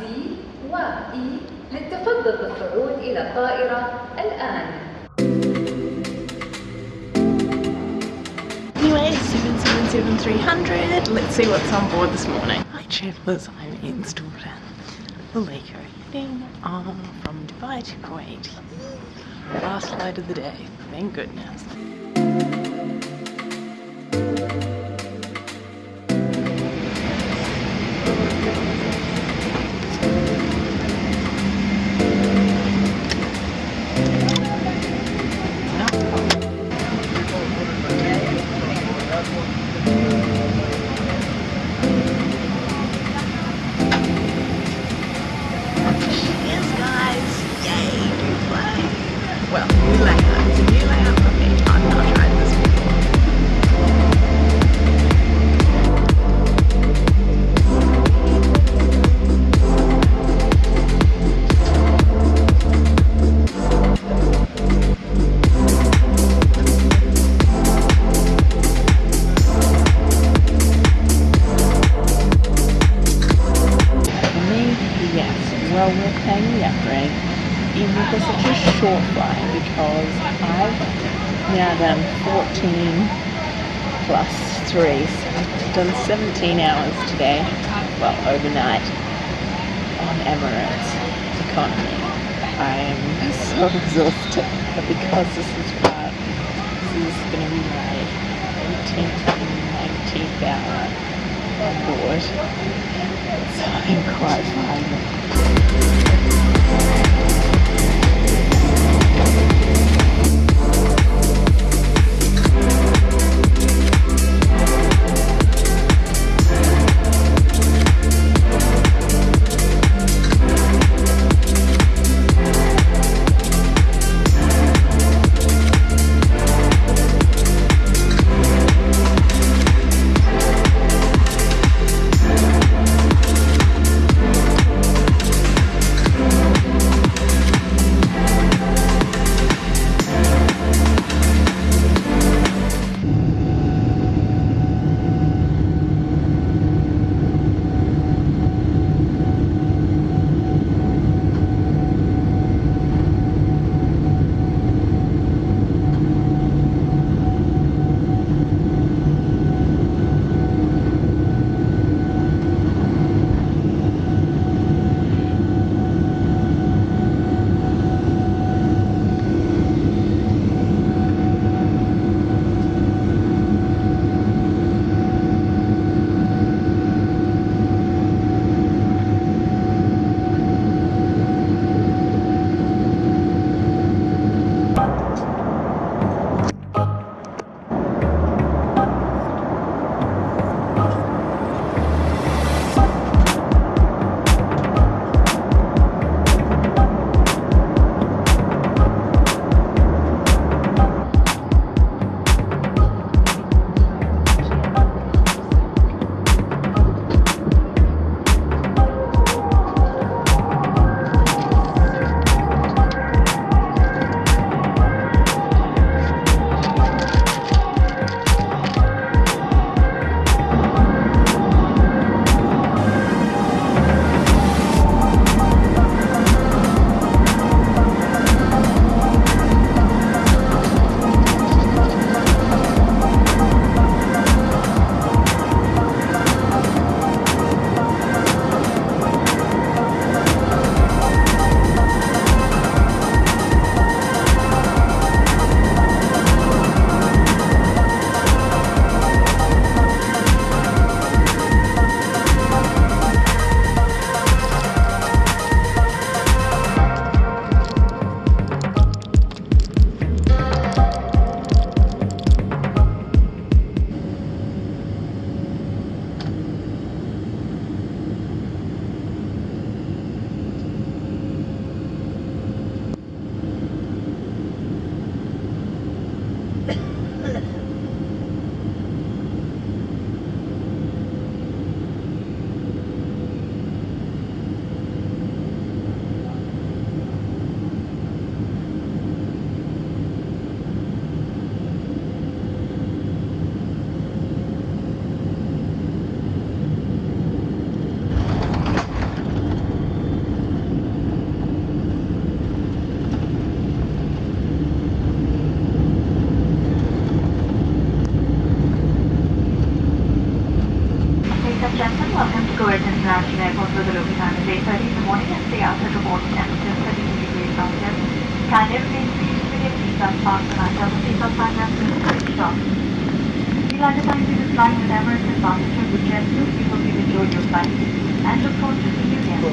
D و E للتفضل بالصعود إلى الطائرة الآن Anyway, 777300. Let's see what's on board this morning. Hi travellers, I'm in Sturdan, the Lake heading on from Dubai to Kuwait. Last flight of the day, thank goodness. Because I've now done 14 plus 3, so I've done 17 hours today, well, overnight, on Emirates economy. I am so exhausted, but because this is part, this is going to be my 18th and 19th hour on board. So I'm quite fine. International Airport with a local time is 8.30 in the morning and stay out at a port temperature 32 degrees Celsius. Kindly remain seated with your seatbelt fastened until the seatbelt has been switched off. We'd like to thank you for flying with Emirates Advantage of Jet 2. We hope you enjoyed your flight and look forward to seeing you again.